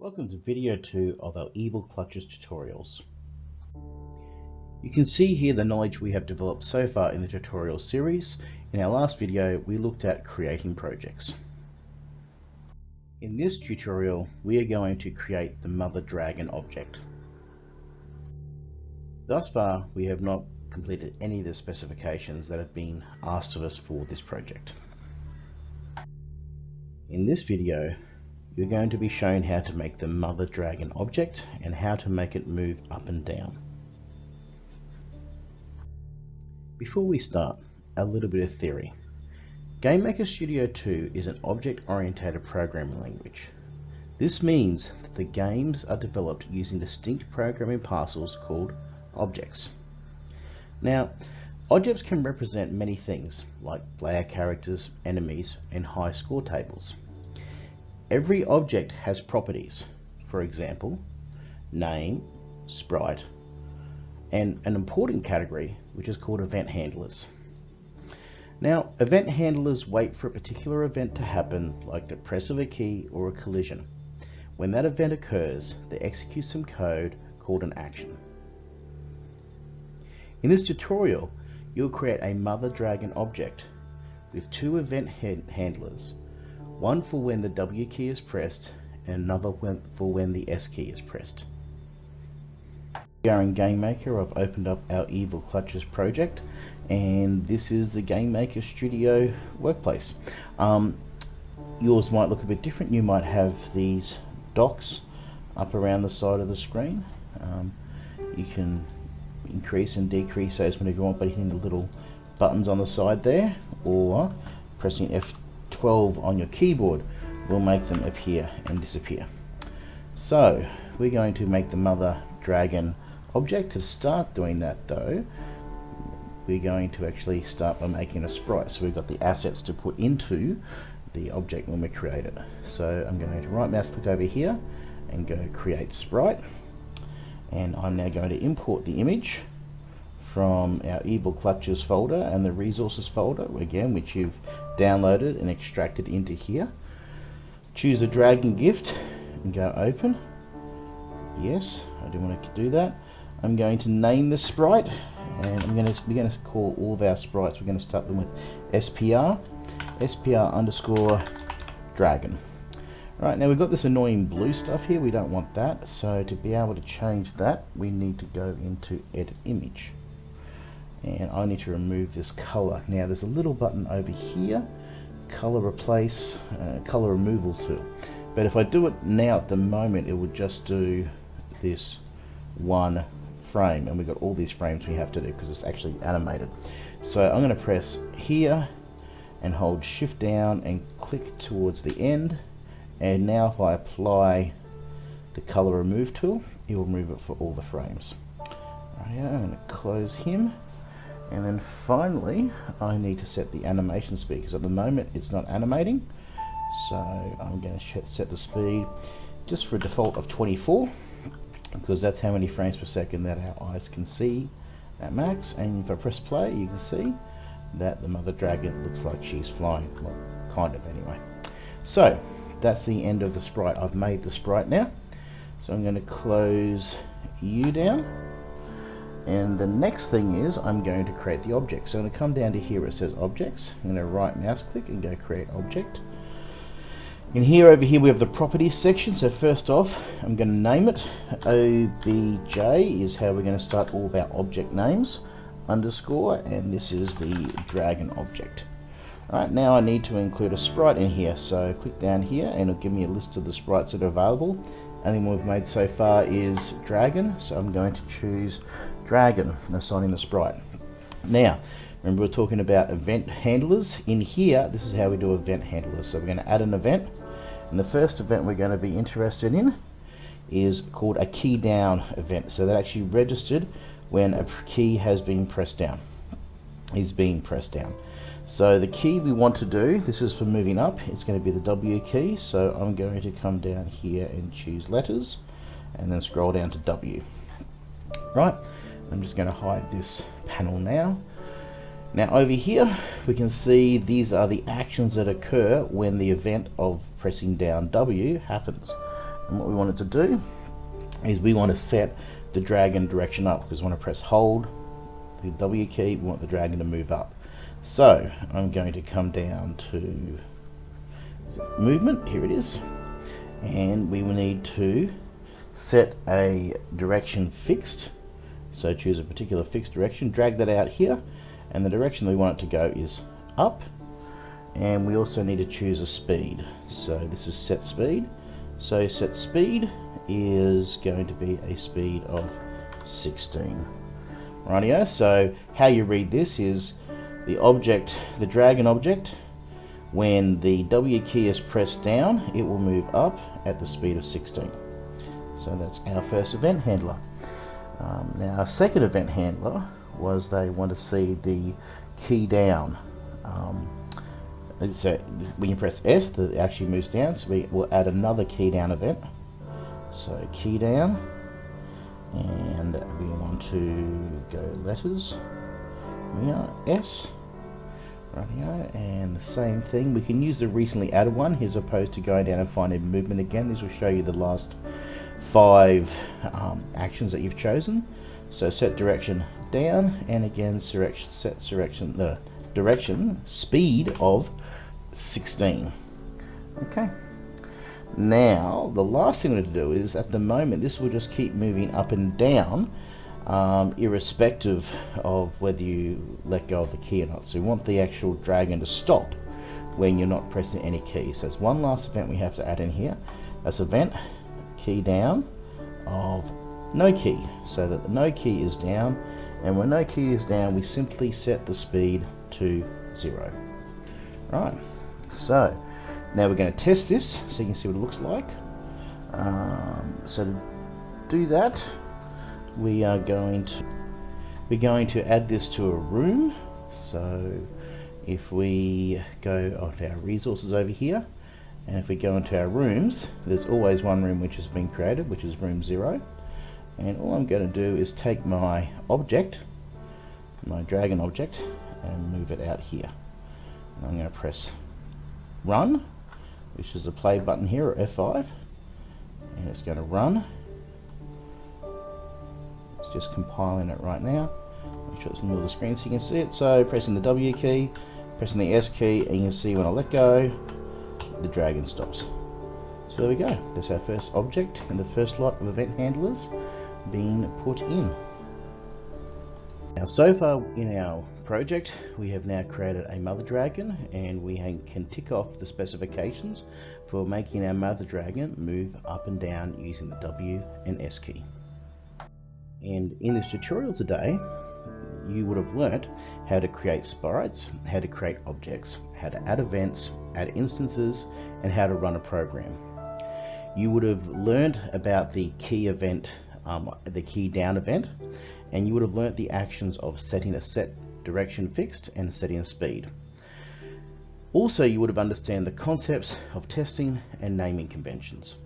Welcome to video 2 of our Evil Clutches tutorials. You can see here the knowledge we have developed so far in the tutorial series. In our last video we looked at creating projects. In this tutorial we are going to create the Mother Dragon object. Thus far we have not completed any of the specifications that have been asked of us for this project. In this video you're going to be shown how to make the mother dragon object and how to make it move up and down. Before we start, a little bit of theory. GameMaker Studio 2 is an object-oriented programming language. This means that the games are developed using distinct programming parcels called objects. Now, objects can represent many things, like player characters, enemies, and high score tables. Every object has properties, for example, name, sprite, and an important category which is called event handlers. Now, event handlers wait for a particular event to happen, like the press of a key or a collision. When that event occurs, they execute some code called an action. In this tutorial, you'll create a Mother Dragon object with two event handlers one for when the W key is pressed and another for when the S key is pressed. We are in GameMaker, I've opened up our Evil Clutches project and this is the GameMaker Studio workplace. Um, yours might look a bit different, you might have these docks up around the side of the screen. Um, you can increase and decrease those whenever you want by hitting the little buttons on the side there or pressing F 12 on your keyboard will make them appear and disappear. So we're going to make the mother dragon object. To start doing that though, we're going to actually start by making a sprite. So we've got the assets to put into the object when we create it. So I'm going to right mouse click over here and go create sprite. And I'm now going to import the image from our Evil Clutches folder and the resources folder, again, which you've downloaded and extracted into here. Choose a dragon gift and go open. Yes, I do want to do that. I'm going to name the sprite and I'm going to, we're going to call all of our sprites, we're going to start them with SPR, SPR underscore dragon. Right, now we've got this annoying blue stuff here, we don't want that, so to be able to change that, we need to go into edit image and I need to remove this color. Now there's a little button over here, color replace, uh, color removal tool. But if I do it now at the moment, it would just do this one frame and we've got all these frames we have to do because it's actually animated. So I'm going to press here and hold shift down and click towards the end and now if I apply the color remove tool it will remove it for all the frames. Right, I'm going to close him and then finally, I need to set the animation speed because at the moment it's not animating. So I'm going to set the speed just for a default of 24 because that's how many frames per second that our eyes can see at max. And if I press play, you can see that the mother dragon looks like she's flying. Well, kind of anyway. So that's the end of the sprite. I've made the sprite now. So I'm going to close you down and the next thing is I'm going to create the object. So I'm going to come down to here where it says objects. I'm going to right mouse click and go create object. In here over here we have the properties section. So first off I'm going to name it. OBJ is how we're going to start all of our object names. Underscore and this is the dragon object. Alright, now I need to include a sprite in here, so click down here and it'll give me a list of the sprites that are available. Only one we've made so far is dragon, so I'm going to choose dragon and assigning the sprite. Now, remember we're talking about event handlers. In here, this is how we do event handlers. So we're going to add an event, and the first event we're going to be interested in is called a key down event. So that actually registered when a key has been pressed down, is being pressed down. So the key we want to do, this is for moving up, it's going to be the W key. So I'm going to come down here and choose letters and then scroll down to W. Right, I'm just going to hide this panel now. Now over here we can see these are the actions that occur when the event of pressing down W happens. And what we wanted to do is we want to set the dragon direction up because we want to press hold the W key, we want the dragon to move up. So I'm going to come down to movement, here it is, and we will need to set a direction fixed. So choose a particular fixed direction, drag that out here, and the direction we want it to go is up. And we also need to choose a speed. So this is set speed. So set speed is going to be a speed of 16. Rightio, so how you read this is the object, the dragon object, when the W key is pressed down, it will move up at the speed of 16. So that's our first event handler. Um, now our second event handler was they want to see the key down. Um, so when you press S, it actually moves down, so we will add another key down event. So key down, and we want to go letters yeah S and the same thing we can use the recently added one as opposed to going down and finding movement again. This will show you the last five um, actions that you've chosen. So set direction down and again set direction the direction speed of 16 okay. Now, the last thing we need to do is, at the moment, this will just keep moving up and down, um, irrespective of whether you let go of the key or not. So we want the actual dragon to stop when you're not pressing any keys. So there's one last event we have to add in here. That's event key down of no key. So that the no key is down, and when no key is down, we simply set the speed to zero. Right, so now we're going to test this so you can see what it looks like. Um, so to do that, we are going to we're going to add this to a room. So if we go onto our resources over here, and if we go into our rooms, there's always one room which has been created, which is room zero. And all I'm going to do is take my object, my dragon object, and move it out here. And I'm going to press run which is the play button here, or F5, and it's going to run. Just compiling it right now. Make sure it's in the middle of the screen so you can see it. So pressing the W key, pressing the S key, and you can see when I let go, the dragon stops. So there we go. That's our first object and the first lot of event handlers being put in. Now so far in our project we have now created a mother dragon and we can tick off the specifications for making our mother dragon move up and down using the W and S key. And in this tutorial today you would have learnt how to create sprites, how to create objects, how to add events, add instances and how to run a program. You would have learnt about the key event, um, the key down event and you would have learnt the actions of setting a set direction fixed and setting a speed. Also, you would have understand the concepts of testing and naming conventions.